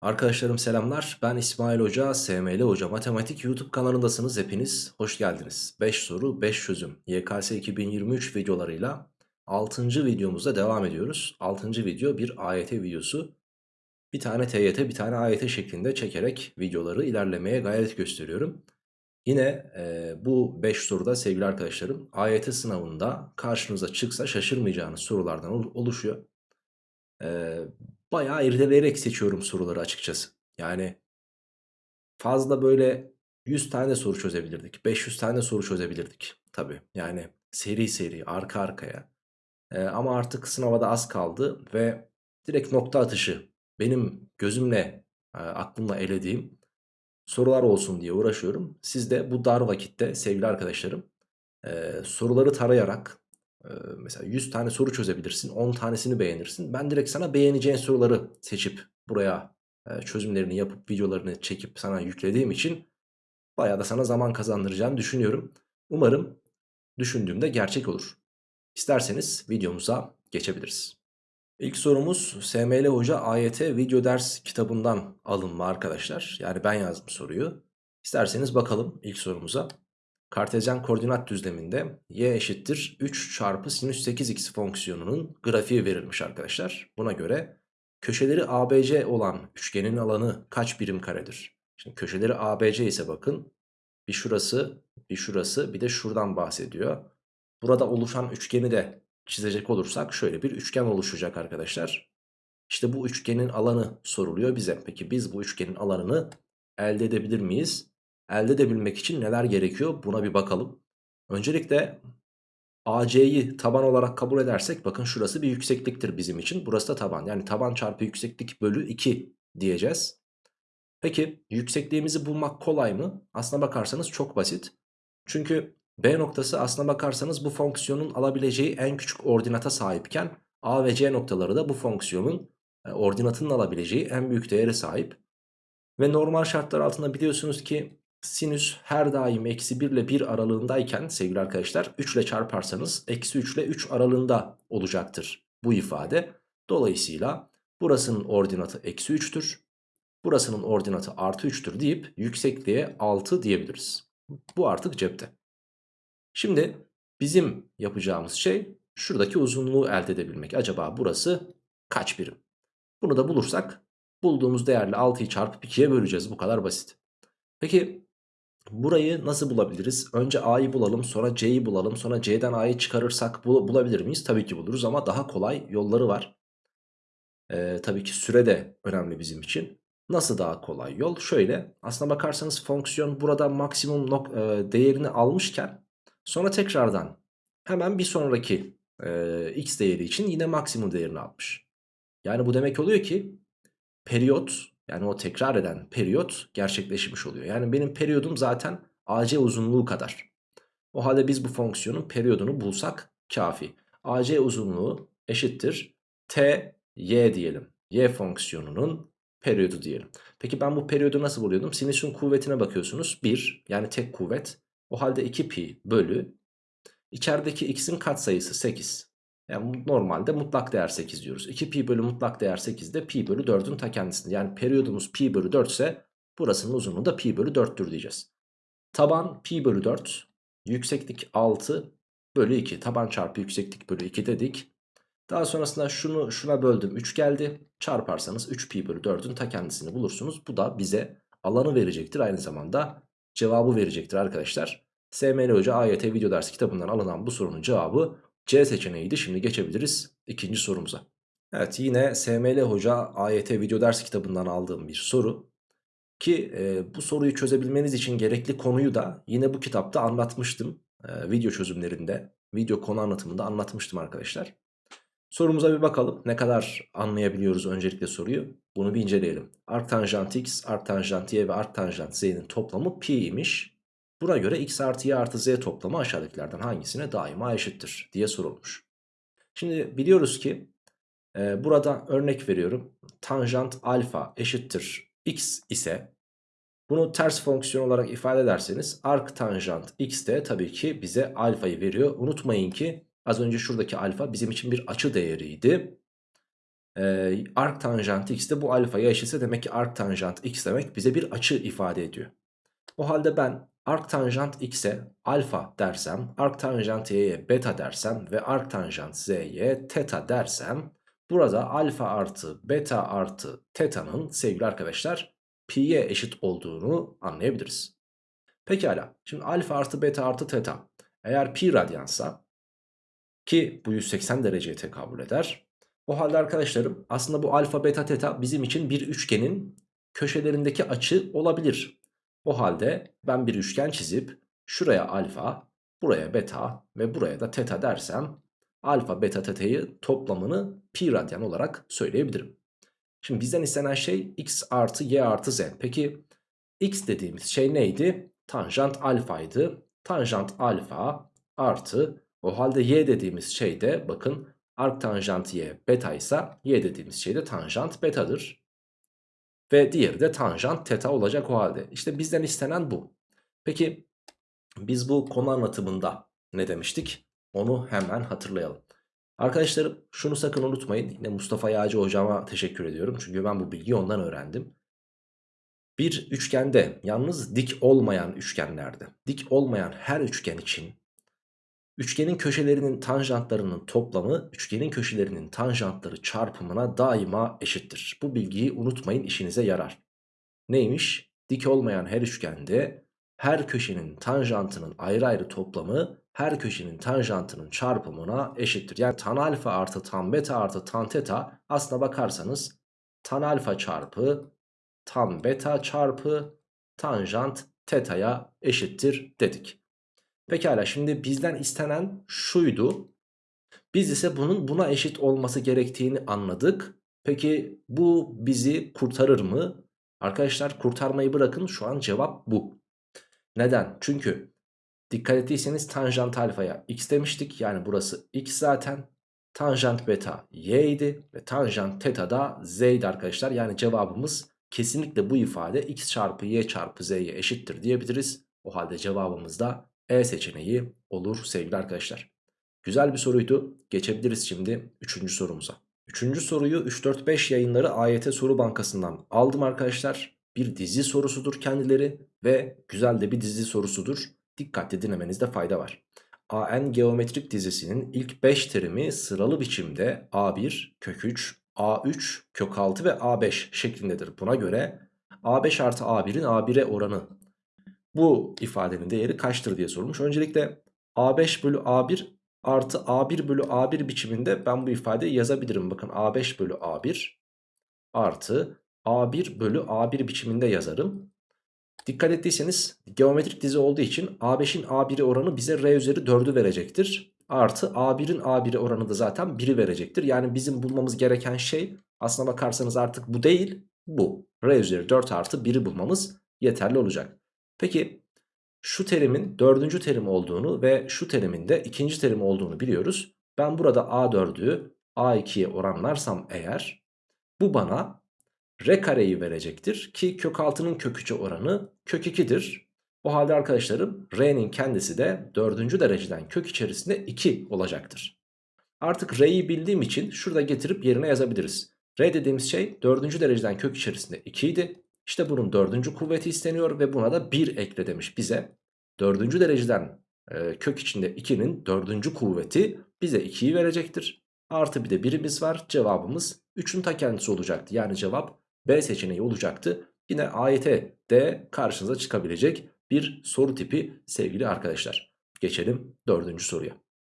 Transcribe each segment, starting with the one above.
Arkadaşlarım selamlar. Ben İsmail Hoca, SML Hoca Matematik YouTube kanalındasınız hepiniz. Hoş geldiniz. 5 soru 5 çözüm. YKS 2023 videolarıyla 6. videomuzda devam ediyoruz. 6. video bir AYT videosu. Bir tane TYT bir tane AYT şeklinde çekerek videoları ilerlemeye gayret gösteriyorum. Yine e, bu 5 soruda sevgili arkadaşlarım AYT sınavında karşınıza çıksa şaşırmayacağınız sorulardan oluşuyor. E, bayağı irdeleyerek seçiyorum soruları açıkçası. Yani fazla böyle 100 tane soru çözebilirdik. 500 tane soru çözebilirdik. Tabii yani seri seri arka arkaya. E, ama artık sınava az kaldı ve direkt nokta atışı benim gözümle e, aklımla elediğim sorular olsun diye uğraşıyorum. Siz de bu dar vakitte sevgili arkadaşlarım e, soruları tarayarak mesela 100 tane soru çözebilirsin 10 tanesini beğenirsin. Ben direkt sana beğeneceğin soruları seçip buraya çözümlerini yapıp videolarını çekip sana yüklediğim için bayağı da sana zaman kazandıracağını düşünüyorum. Umarım düşündüğümde gerçek olur. İsterseniz videomuza geçebiliriz. İlk sorumuz SML Hoca AYT video ders kitabından alınma arkadaşlar. Yani ben yazdım soruyu. İsterseniz bakalım ilk sorumuza. Kartezyen koordinat düzleminde y eşittir 3 çarpı sinüs 8x fonksiyonunun grafiği verilmiş arkadaşlar. Buna göre köşeleri ABC olan üçgenin alanı kaç birim karedir? Şimdi köşeleri ABC ise bakın bir şurası bir şurası bir de şuradan bahsediyor. Burada oluşan üçgeni de çizecek olursak şöyle bir üçgen oluşacak arkadaşlar. İşte bu üçgenin alanı soruluyor bize. Peki biz bu üçgenin alanını elde edebilir miyiz? Elde edebilmek için neler gerekiyor buna bir bakalım. Öncelikle AC'yi taban olarak kabul edersek bakın şurası bir yüksekliktir bizim için. Burası da taban. Yani taban çarpı yükseklik bölü 2 diyeceğiz. Peki yüksekliğimizi bulmak kolay mı? Aslına bakarsanız çok basit. Çünkü B noktası aslına bakarsanız bu fonksiyonun alabileceği en küçük ordinata sahipken A ve C noktaları da bu fonksiyonun e, ordinatının alabileceği en büyük değere sahip. Ve normal şartlar altında biliyorsunuz ki sinüs her daim eksi 1 ile 1 aralığındayken sevgili arkadaşlar 3 ile çarparsanız eksi 3 ile 3 aralığında olacaktır bu ifade. Dolayısıyla burasının ordinatı eksi 3'tür. Burasının ordinatı artı 3'tür deyip yüksekliğe 6 diyebiliriz. Bu artık cepte. Şimdi bizim yapacağımız şey şuradaki uzunluğu elde edebilmek. Acaba burası kaç birim? Bunu da bulursak bulduğumuz değerle 6'yı çarpıp 2'ye böleceğiz. Bu kadar basit. Peki burayı nasıl bulabiliriz? Önce A'yı bulalım sonra C'yi bulalım sonra C'den A'yı çıkarırsak bul bulabilir miyiz? Tabii ki buluruz ama daha kolay yolları var. Ee, tabii ki süre de önemli bizim için. Nasıl daha kolay yol? Şöyle aslına bakarsanız fonksiyon burada maksimum e, değerini almışken Sonra tekrardan hemen bir sonraki e, x değeri için yine maksimum değerini almış. Yani bu demek oluyor ki periyot yani o tekrar eden periyot gerçekleşmiş oluyor. Yani benim periyodum zaten AC uzunluğu kadar. O halde biz bu fonksiyonun periyodunu bulsak kafi. AC uzunluğu eşittir t y diyelim. Y fonksiyonunun periyodu diyelim. Peki ben bu periyodu nasıl buluyordum? Sinüsün kuvvetine bakıyorsunuz. 1 yani tek kuvvet. O halde 2pi bölü içerideki x'in katsayısı 8. Yani normalde mutlak değer 8 diyoruz. 2pi bölü mutlak değer 8 de pi bölü 4'ün ta kendisinde. Yani periyodumuz pi bölü 4 ise burasının uzunluğu da pi bölü 4'tür diyeceğiz. Taban pi bölü 4. Yükseklik 6 bölü 2. Taban çarpı yükseklik bölü 2 dedik. Daha sonrasında şunu şuna böldüm 3 geldi. Çarparsanız 3 pi bölü 4'ün ta kendisini bulursunuz. Bu da bize alanı verecektir. Aynı zamanda cevabı verecektir arkadaşlar. SML Hoca AYT video dersi kitabından alınan bu sorunun cevabı C seçeneğiydi. Şimdi geçebiliriz ikinci sorumuza. Evet yine SML Hoca AYT video dersi kitabından aldığım bir soru. Ki e, bu soruyu çözebilmeniz için gerekli konuyu da yine bu kitapta anlatmıştım. E, video çözümlerinde, video konu anlatımında anlatmıştım arkadaşlar. Sorumuza bir bakalım. Ne kadar anlayabiliyoruz öncelikle soruyu? Bunu bir inceleyelim. Arctanjant x, arctanjant y ve arctanjant z'nin toplamı pi imiş. Buna göre x artı y artı z toplamı aşağıdakilerden hangisine daima eşittir diye sorulmuş. Şimdi biliyoruz ki e, burada örnek veriyorum. Tanjant alfa eşittir x ise bunu ters fonksiyon olarak ifade ederseniz arc tanjant x de tabii ki bize alfayı veriyor. Unutmayın ki Az önce şuradaki alfa bizim için bir açı değeriydi. e, arc tanjant x de bu alfaya eşitse demek ki arc tanjant x demek bize bir açı ifade ediyor. O halde ben arc tanjant x'e alfa dersem, arc tanjant y'ye beta dersem ve arc tanjant z'ye teta dersem burada alfa artı beta artı teta'nın sevgili arkadaşlar pi'ye eşit olduğunu anlayabiliriz. Pekala şimdi alfa artı beta artı teta eğer pi radyansa ki bu 180 dereceye tekabül eder. O halde arkadaşlarım aslında bu alfa beta teta bizim için bir üçgenin köşelerindeki açı olabilir. O halde ben bir üçgen çizip şuraya alfa, buraya beta ve buraya da teta dersem alfa beta teta'yı toplamını pi radyan olarak söyleyebilirim. Şimdi bizden istenen şey x artı y artı z. Peki x dediğimiz şey neydi? Tanjant alfaydı. Tanjant alfa artı o halde y dediğimiz şey de bakın arc tanjant y beta ise y dediğimiz şey de tanjant betadır. Ve diğeri de tanjant teta olacak o halde. İşte bizden istenen bu. Peki biz bu konu anlatımında ne demiştik? Onu hemen hatırlayalım. Arkadaşlarım şunu sakın unutmayın. Yine Mustafa Yağcı hocama teşekkür ediyorum. Çünkü ben bu bilgiyi ondan öğrendim. Bir üçgende yalnız dik olmayan üçgenlerde dik olmayan her üçgen için üçgenin köşelerinin tanjantlarının toplamı üçgenin köşelerinin tanjantları çarpımına daima eşittir. Bu bilgiyi unutmayın işinize yarar. Neymiş? Dik olmayan her üçgende her köşenin tanjantının ayrı ayrı toplamı her köşenin tanjantının çarpımına eşittir. Yani tan alfa artı tan beta artı tan teta aslına bakarsanız tan alfa çarpı tan beta çarpı tanjant teta'ya eşittir dedik. Pekala şimdi bizden istenen şuydu. Biz ise bunun buna eşit olması gerektiğini anladık. Peki bu bizi kurtarır mı? Arkadaşlar kurtarmayı bırakın şu an cevap bu. Neden? Çünkü dikkat ettiyseniz tanjant alfaya x demiştik. Yani burası x zaten. Tanjant beta y idi ve tanjant teta da z idi arkadaşlar. Yani cevabımız kesinlikle bu ifade x çarpı y çarpı z'ye eşittir diyebiliriz. O halde cevabımız da E seçeneği olur sevgili arkadaşlar. Güzel bir soruydu. Geçebiliriz şimdi 3. sorumuza. 3. soruyu 3-4-5 yayınları AYT soru bankasından aldım arkadaşlar. Bir dizi sorusudur kendileri ve güzel de bir dizi sorusudur. Dikkatli dinlemenizde fayda var. AN geometrik dizisinin ilk 5 terimi sıralı biçimde A1, kök 3, A3, kök 6 ve A5 şeklindedir. Buna göre A5 artı A1'in A1'e oranı bu ifadenin değeri kaçtır diye sormuş. Öncelikle A5 bölü A1 artı A1 bölü A1 biçiminde ben bu ifadeyi yazabilirim. Bakın A5 bölü A1 artı A1 bölü A1 biçiminde yazarım. Dikkat ettiyseniz geometrik dizi olduğu için A5'in A1'i oranı bize R üzeri 4'ü verecektir. Artı A1'in A1'i oranı da zaten 1'i verecektir. Yani bizim bulmamız gereken şey aslına bakarsanız artık bu değil bu. R üzeri 4 artı 1'i bulmamız yeterli olacak. Peki şu terimin dördüncü terim olduğunu ve şu terimin de ikinci terim olduğunu biliyoruz. Ben burada A4'ü A2'ye oranlarsam eğer bu bana R kareyi verecektir ki kök 6'nın kök 3'e oranı kök 2'dir. O halde arkadaşlarım R'nin kendisi de dördüncü dereceden kök içerisinde 2 olacaktır. Artık R'yi bildiğim için şurada getirip yerine yazabiliriz. R dediğimiz şey dördüncü dereceden kök içerisinde 2 idi. İşte bunun dördüncü kuvveti isteniyor ve buna da 1 ekle demiş bize. Dördüncü dereceden e, kök içinde 2'nin dördüncü kuvveti bize 2'yi verecektir. Artı bir de birimiz var. Cevabımız 3'ün ta kendisi olacaktı. Yani cevap B seçeneği olacaktı. Yine AYT de karşınıza çıkabilecek bir soru tipi sevgili arkadaşlar. Geçelim dördüncü soruya.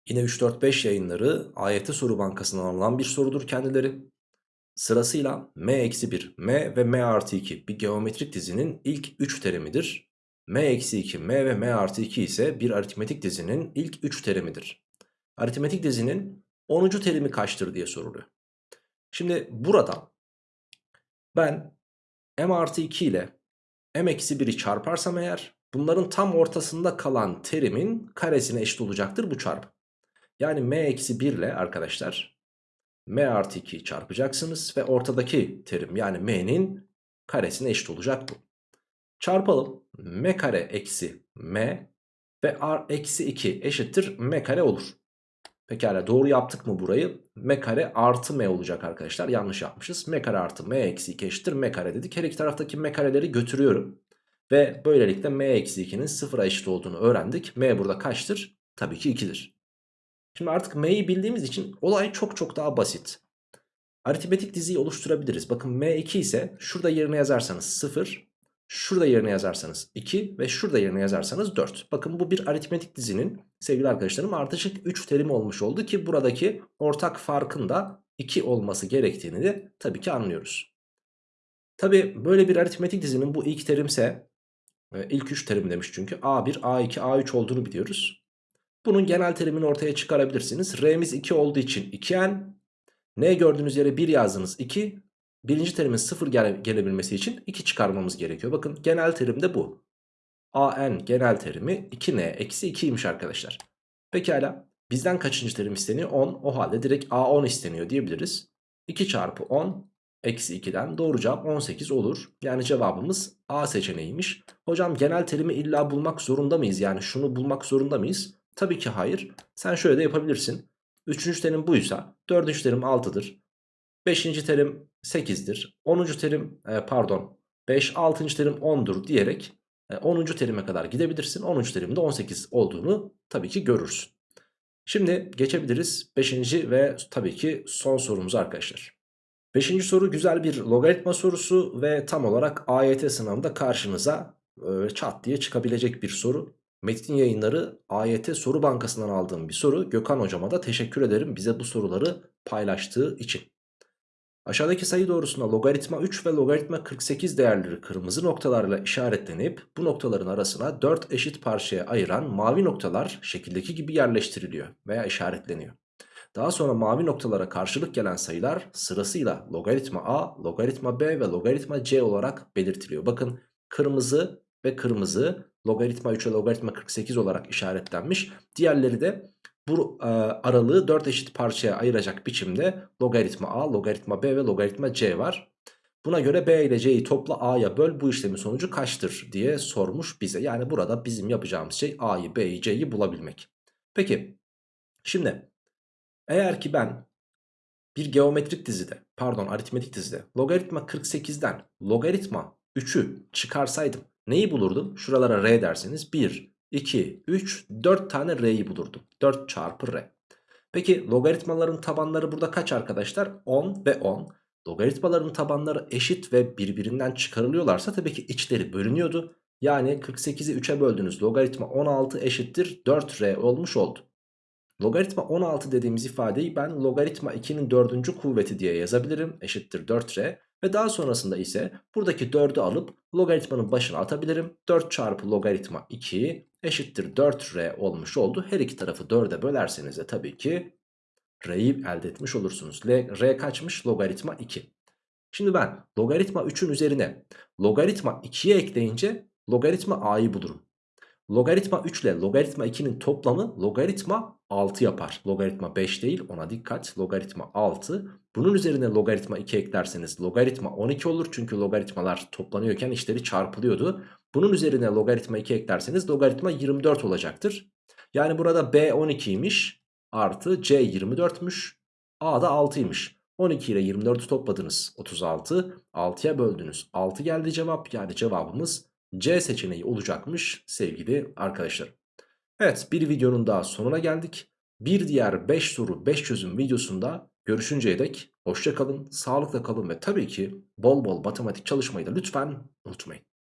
Yine 3-4-5 yayınları AYT soru bankasından alınan bir sorudur kendileri. Sırasıyla m-1, m ve m artı 2 bir geometrik dizinin ilk 3 terimidir. m-2, m ve m artı 2 ise bir aritmetik dizinin ilk 3 terimidir. Aritmetik dizinin 10. terimi kaçtır diye soruluyor. Şimdi burada ben m artı 2 ile m eksi 1'i çarparsam eğer bunların tam ortasında kalan terimin karesine eşit olacaktır bu çarpı. Yani m eksi 1 ile arkadaşlar m artı 2'yi çarpacaksınız ve ortadaki terim yani m'nin karesine eşit olacak bu. Çarpalım m kare eksi m ve r eksi 2 eşittir m kare olur. Pekala doğru yaptık mı burayı? M kare artı M olacak arkadaşlar. Yanlış yapmışız. M kare artı M eksi 2 eşittir M kare dedik. Her iki taraftaki M kareleri götürüyorum. Ve böylelikle M eksi 2'nin sıfıra eşit olduğunu öğrendik. M burada kaçtır? Tabii ki 2'dir. Şimdi artık M'yi bildiğimiz için olay çok çok daha basit. Aritmetik diziyi oluşturabiliriz. Bakın M2 ise şurada yerine yazarsanız 0, şurada yerine yazarsanız 2 ve şurada yerine yazarsanız 4. Bakın bu bir aritmetik dizinin sevgili arkadaşlarım ardışık 3 terimi olmuş oldu ki buradaki ortak farkın da 2 olması gerektiğini de tabii ki anlıyoruz. Tabii böyle bir aritmetik dizinin bu ilk terimse e, ilk 3 terim demiş çünkü A1, A2, A3 olduğunu biliyoruz. Bunun genel terimini ortaya çıkarabilirsiniz. R'miz 2 olduğu için 2N. N gördüğünüz yere 1 yazdınız 2. Birinci terimin 0 gele gelebilmesi için 2 çıkarmamız gerekiyor. Bakın genel terim de bu. AN genel terimi 2N eksi 2'ymiş arkadaşlar. Pekala bizden kaçıncı terim isteniyor? 10. O halde direkt A10 isteniyor diyebiliriz. 2 çarpı 10 eksi 2'den doğru cevap 18 olur. Yani cevabımız A seçeneğiymiş. Hocam genel terimi illa bulmak zorunda mıyız? Yani şunu bulmak zorunda mıyız? Tabii ki hayır. Sen şöyle de yapabilirsin. Üçüncü terim buysa dördüncü terim 6'dır. Beşinci terim 8'dir. Onuncu terim e, pardon 5 altıncı terim 10'dur diyerek e, 10. terime kadar gidebilirsin. 10. terimde 18 olduğunu tabii ki görürsün. Şimdi geçebiliriz 5. ve tabii ki son sorumuza arkadaşlar. 5. soru güzel bir logaritma sorusu ve tam olarak AYT sınavında karşınıza e, çat diye çıkabilecek bir soru. Metin yayınları AYT soru bankasından aldığım bir soru. Gökhan hocama da teşekkür ederim bize bu soruları paylaştığı için. Aşağıdaki sayı doğrusunda logaritma 3 ve logaritma 48 değerleri kırmızı noktalarla işaretlenip bu noktaların arasına 4 eşit parçaya ayıran mavi noktalar şekildeki gibi yerleştiriliyor veya işaretleniyor. Daha sonra mavi noktalara karşılık gelen sayılar sırasıyla logaritma a, logaritma b ve logaritma c olarak belirtiliyor. Bakın kırmızı ve kırmızı logaritma 3 ve logaritma 48 olarak işaretlenmiş. Diğerleri de bu e, aralığı 4 eşit parçaya ayıracak biçimde logaritma a, logaritma b ve logaritma c var. Buna göre b ile c'yi topla a'ya böl bu işlemin sonucu kaçtır diye sormuş bize. Yani burada bizim yapacağımız şey a'yı b'yi c'yi bulabilmek. Peki şimdi eğer ki ben bir geometrik dizide pardon aritmetik dizide logaritma 48'den logaritma 3'ü çıkarsaydım neyi bulurdum? Şuralara r derseniz 1, 2, 3, 4 tane r'yi bulurdum. 4 çarpı r. Peki logaritmaların tabanları burada kaç arkadaşlar? 10 ve 10. Logaritmaların tabanları eşit ve birbirinden çıkarılıyorlarsa tabii ki içleri bölünüyordu. Yani 48'i 3'e böldünüz. Logaritma 16 eşittir 4r olmuş oldu. Logaritma 16 dediğimiz ifadeyi ben logaritma 2'nin 4. kuvveti diye yazabilirim. Eşittir 4r. Ve daha sonrasında ise buradaki 4'ü alıp logaritmanın başına atabilirim. 4 çarpı logaritma 2 eşittir 4r olmuş oldu. Her iki tarafı 4'e bölerseniz de tabii ki r'yi elde etmiş olursunuz. L, r kaçmış? Logaritma 2. Şimdi ben logaritma 3'ün üzerine logaritma 2'yi ekleyince logaritma a'yı bulurum. Logaritma 3 ile logaritma 2'nin toplamı logaritma 6 yapar. Logaritma 5 değil ona dikkat. Logaritma 6. Bunun üzerine logaritma 2 eklerseniz logaritma 12 olur. Çünkü logaritmalar toplanıyorken işleri çarpılıyordu. Bunun üzerine logaritma 2 eklerseniz logaritma 24 olacaktır. Yani burada B 12'ymiş artı C 24'müş. A da 6'ymış. 12 ile 24'ü topladınız 36. 6'ya böldünüz. 6 geldi cevap. Yani cevabımız C seçeneği olacakmış sevgili arkadaşlar. Evet bir videonun daha sonuna geldik. Bir diğer 5 soru 5 çözüm videosunda görüşünceye dek hoşça kalın, sağlıkla kalın ve tabii ki bol bol matematik çalışmayı da lütfen unutmayın.